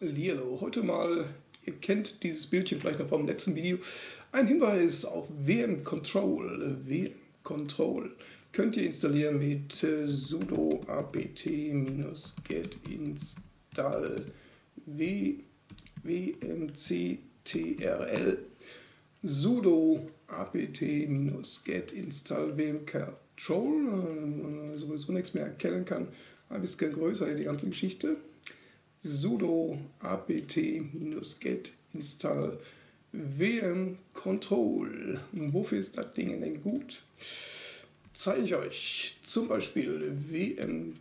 Hallihallo, heute mal, ihr kennt dieses Bildchen vielleicht noch vom letzten Video, ein Hinweis auf WM Control. WM Control könnt ihr installieren mit äh, sudo apt-get install wmctrl sudo apt-get install wm control, äh, sowieso nichts mehr erkennen kann, ein bisschen größer die ganze Geschichte sudo apt-get install wm control. Wofür ist das Ding denn gut? Zeige ich euch zum Beispiel wmctrl.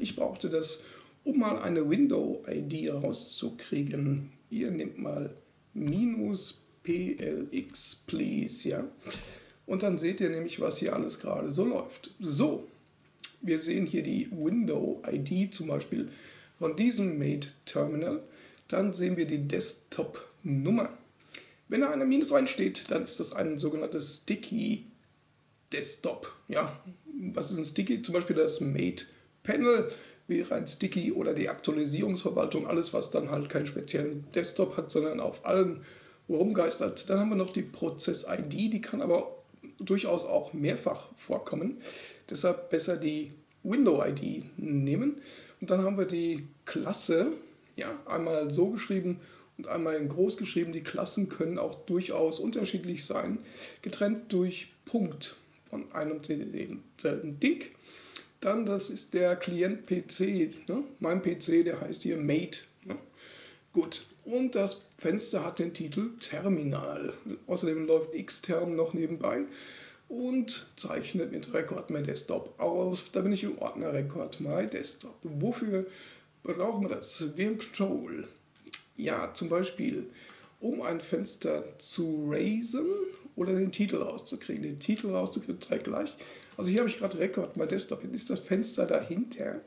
Ich brauchte das, um mal eine Window-ID rauszukriegen. Ihr nehmt mal minus plx please, ja. Und dann seht ihr nämlich, was hier alles gerade so läuft. So, wir sehen hier die Window-ID zum Beispiel von diesem Made-Terminal. Dann sehen wir die Desktop-Nummer. Wenn da eine Minus reinsteht, dann ist das ein sogenanntes Sticky Desktop. Ja, was ist ein Sticky? Zum Beispiel das Made Panel wäre ein Sticky oder die Aktualisierungsverwaltung, alles was dann halt keinen speziellen Desktop hat, sondern auf allen rumgeistert. Dann haben wir noch die Prozess-ID, die kann aber durchaus auch mehrfach vorkommen. Deshalb besser die Window-ID nehmen. Und dann haben wir die Klasse, ja, einmal so geschrieben und einmal in groß geschrieben. Die Klassen können auch durchaus unterschiedlich sein, getrennt durch Punkt von einem und demselben Ding. Dann, das ist der Klient-PC. Ne? Mein PC, der heißt hier Mate. Ne? Gut, und das Fenster hat den Titel Terminal. Außerdem läuft Xterm noch nebenbei und zeichnet mit Record My Desktop aus. Da bin ich im Ordner Record My Desktop. Wofür brauchen wir das? VM Control. Ja, zum Beispiel, um ein Fenster zu raisen oder den Titel rauszukriegen. Den Titel rauszukriegen, zeigt gleich. Also hier habe ich gerade Record My Desktop. Jetzt ist das Fenster dahinter.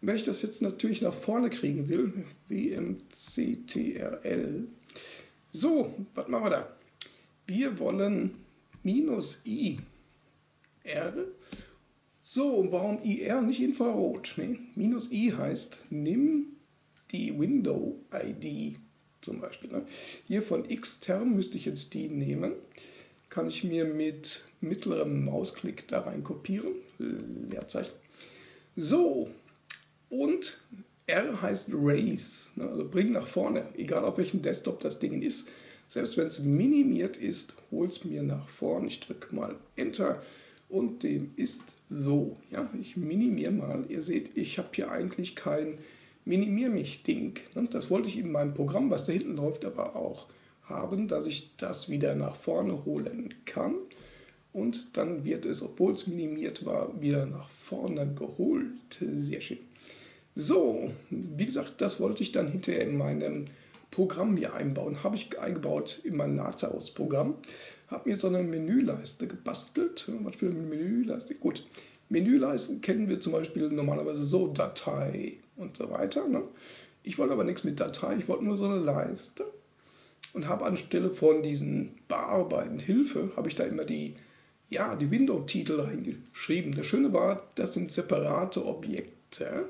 wenn ich das jetzt natürlich nach vorne kriegen will, WMCTRL. So, was machen wir da? Wir wollen minus i r. So, warum IR nicht Infrarot? Nee, minus i heißt, nimm die Window-ID zum Beispiel. Ne? Hier von Xterm müsste ich jetzt die nehmen. Kann ich mir mit mittlerem Mausklick da rein kopieren. Leerzeichen. So, und R heißt Raise, ne? also bring nach vorne, egal auf welchem Desktop das Ding ist. Selbst wenn es minimiert ist, hol es mir nach vorn. Ich drücke mal Enter und dem ist so. Ja, ich minimiere mal. Ihr seht, ich habe hier eigentlich kein Minimier mich Ding. Ne? Das wollte ich in meinem Programm, was da hinten läuft, aber auch haben, dass ich das wieder nach vorne holen kann. Und dann wird es, obwohl es minimiert war, wieder nach vorne geholt. Sehr schön. So, wie gesagt, das wollte ich dann hinterher in meinem Programm hier einbauen. Habe ich eingebaut in mein Lazarus-Programm. Habe mir so eine Menüleiste gebastelt. Was für eine Menüleiste? Gut, Menüleisten kennen wir zum Beispiel normalerweise so, Datei und so weiter. Ne? Ich wollte aber nichts mit Datei, ich wollte nur so eine Leiste. Und habe anstelle von diesen Bearbeiten, Hilfe, habe ich da immer die, ja, die Window-Titel reingeschrieben. Das Schöne war, das sind separate Objekte.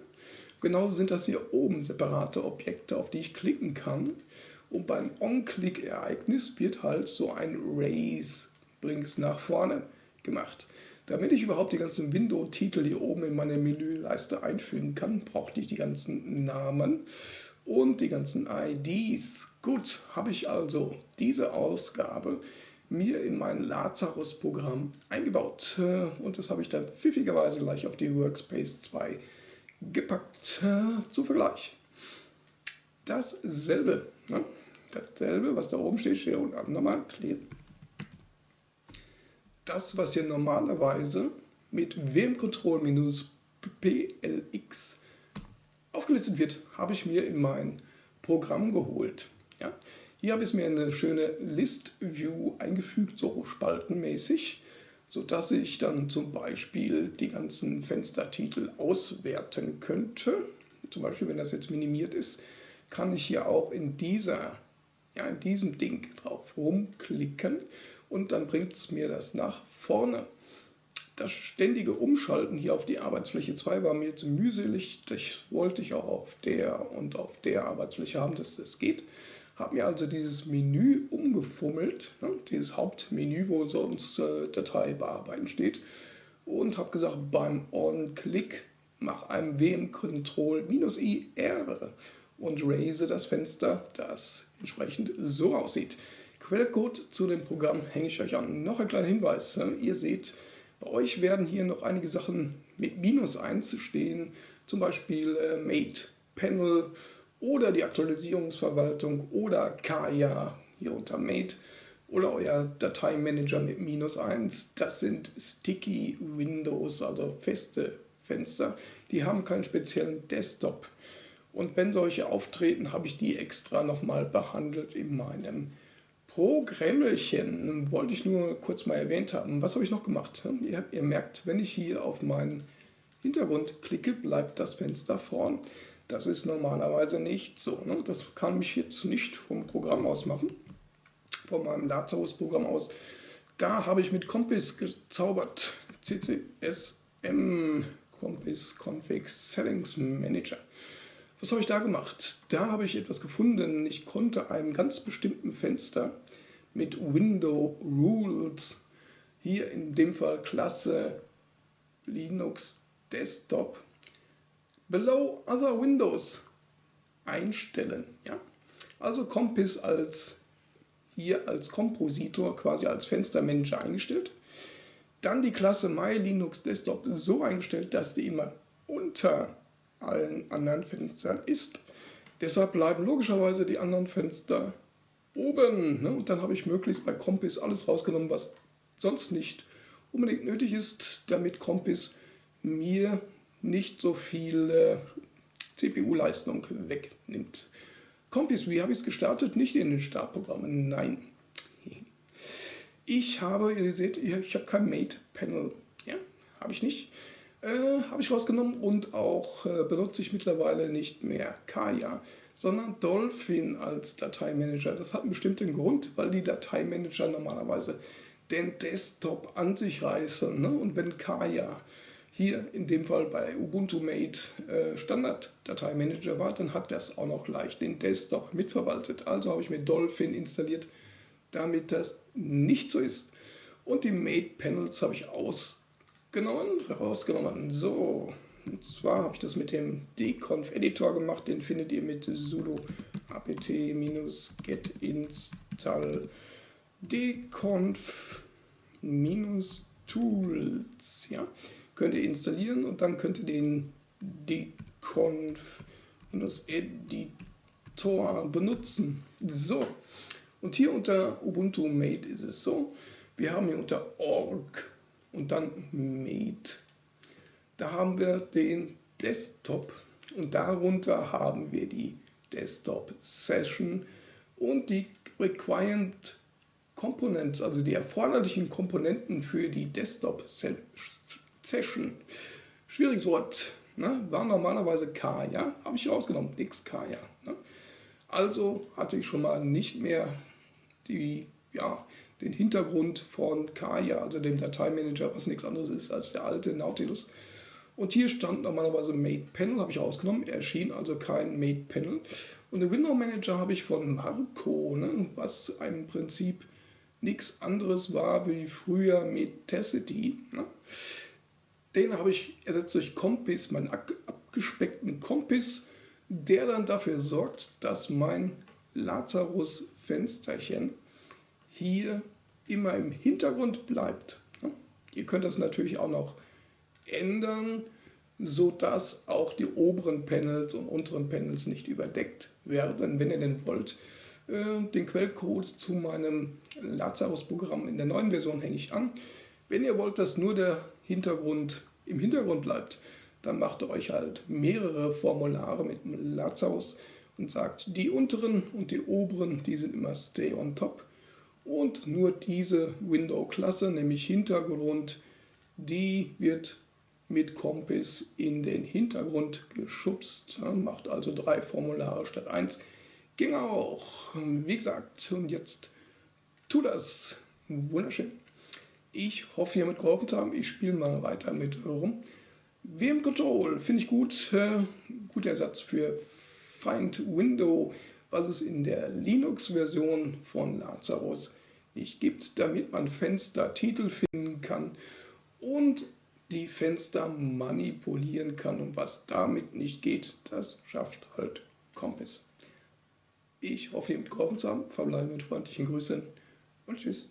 Genauso sind das hier oben separate Objekte, auf die ich klicken kann. Und beim On-Click-Ereignis wird halt so ein Raise, bring's nach vorne gemacht. Damit ich überhaupt die ganzen Window-Titel hier oben in meine Menüleiste einfügen kann, brauchte ich die ganzen Namen und die ganzen IDs. Gut, habe ich also diese Ausgabe mir in mein Lazarus-Programm eingebaut. Und das habe ich dann pfiffigerweise gleich auf die Workspace 2 gepackt. Äh, Zum Vergleich. Dasselbe, ne? dasselbe, was da oben steht, steht unten nochmal kleben. Das, was hier normalerweise mit WM-Control-PLX aufgelistet wird, habe ich mir in mein Programm geholt. Ja? Hier habe ich mir eine schöne List-View eingefügt, so spaltenmäßig sodass ich dann zum Beispiel die ganzen Fenstertitel auswerten könnte. Zum Beispiel, wenn das jetzt minimiert ist, kann ich hier auch in, dieser, ja, in diesem Ding drauf rumklicken und dann bringt es mir das nach vorne. das ständige Umschalten hier auf die Arbeitsfläche 2 war mir zu mühselig. Das wollte ich auch auf der und auf der Arbeitsfläche haben, dass das geht. Habe mir also dieses Menü umgefummelt, ne, dieses Hauptmenü, wo sonst äh, Datei bearbeiten steht, und habe gesagt, beim On-Click mach einem WM-Control-I-R und raise das Fenster, das entsprechend so aussieht. Quellcode zu dem Programm hänge ich euch an. Noch ein kleiner Hinweis. Ihr seht, bei euch werden hier noch einige Sachen mit Minus 1 stehen, zum Beispiel äh, Mate, Panel oder die Aktualisierungsverwaltung oder Kaya hier unter Mate oder euer Dateimanager mit Minus 1. Das sind Sticky Windows, also feste Fenster. Die haben keinen speziellen Desktop. Und wenn solche auftreten, habe ich die extra nochmal behandelt in meinem Programmelchen. Wollte ich nur kurz mal erwähnt haben. Was habe ich noch gemacht? Ihr, ihr merkt, wenn ich hier auf meinen Hintergrund klicke, bleibt das Fenster vorn. Das ist normalerweise nicht so. Ne? Das kann ich jetzt nicht vom Programm aus machen, von meinem Lazarus-Programm aus. Da habe ich mit Compass gezaubert. CCSM Compass Config Settings Manager. Was habe ich da gemacht? Da habe ich etwas gefunden. Ich konnte einem ganz bestimmten Fenster mit Window Rules, hier in dem Fall Klasse Linux Desktop, below other Windows einstellen. Ja? Also Compass als hier als Kompositor, quasi als Fenstermanager eingestellt. Dann die Klasse My Linux Desktop so eingestellt, dass die immer unter allen anderen Fenstern ist. Deshalb bleiben logischerweise die anderen Fenster oben. Ne? Und dann habe ich möglichst bei Compass alles rausgenommen, was sonst nicht unbedingt nötig ist, damit Compass mir nicht so viel äh, CPU-Leistung wegnimmt. Compass, wie habe ich es gestartet? Nicht in den Startprogrammen, nein. Ich habe, ihr seht, ich habe kein Mate-Panel. Ja, habe ich nicht. Äh, habe ich rausgenommen und auch äh, benutze ich mittlerweile nicht mehr Kaya, sondern Dolphin als Dateimanager. Das hat einen bestimmten Grund, weil die Dateimanager normalerweise den Desktop an sich reißen. Ne? Und wenn Kaya hier in dem Fall bei Ubuntu Mate äh, Standard Dateimanager war, dann hat das auch noch gleich den Desktop mitverwaltet. Also habe ich mir Dolphin installiert, damit das nicht so ist. Und die Mate Panels habe ich aus genommen, rausgenommen. So, und zwar habe ich das mit dem dconf Editor gemacht. Den findet ihr mit sudo apt-get install dconf-tools. Ja, könnt ihr installieren und dann könnt ihr den dconf-editor benutzen. So, und hier unter Ubuntu Mate ist es so, wir haben hier unter org und dann Mate. Da haben wir den Desktop und darunter haben wir die Desktop Session und die Required Components, also die erforderlichen Komponenten für die Desktop Session. Schwieriges Wort, ne? war normalerweise Kaya, habe ich rausgenommen, nix Kaya. Ne? Also hatte ich schon mal nicht mehr die, ja, den Hintergrund von Kaya, also dem Dateimanager, was nichts anderes ist als der alte Nautilus. Und hier stand normalerweise Made Panel, habe ich rausgenommen, erschien also kein Made Panel. Und den Window Manager habe ich von Marco, ne, was im Prinzip nichts anderes war wie früher Metacity. Ne. Den habe ich ersetzt durch Compass, meinen abgespeckten Compass, der dann dafür sorgt, dass mein Lazarus-Fensterchen hier immer im Hintergrund bleibt. Ihr könnt das natürlich auch noch ändern, sodass auch die oberen Panels und unteren Panels nicht überdeckt werden, wenn ihr denn wollt. Äh, den Quellcode zu meinem Lazarus-Programm in der neuen Version hänge ich an. Wenn ihr wollt, dass nur der Hintergrund im Hintergrund bleibt, dann macht ihr euch halt mehrere Formulare mit Lazarus und sagt, die unteren und die oberen, die sind immer stay on top und nur diese Window-Klasse, nämlich Hintergrund, die wird mit Compass in den Hintergrund geschubst. Macht also drei Formulare statt eins. Ging auch. Wie gesagt, und jetzt tu das. Wunderschön. Ich hoffe, hiermit geholfen zu haben. Ich spiele mal weiter mit rum. VM Control finde ich gut. Äh, guter Ersatz für Find Window, was es in der Linux-Version von Lazarus nicht gibt, damit man Fenstertitel finden kann und die Fenster manipulieren kann. Und was damit nicht geht, das schafft halt Compass. Ich hoffe, ihr habt geholfen zu haben. Verbleibe mit freundlichen Grüßen und tschüss.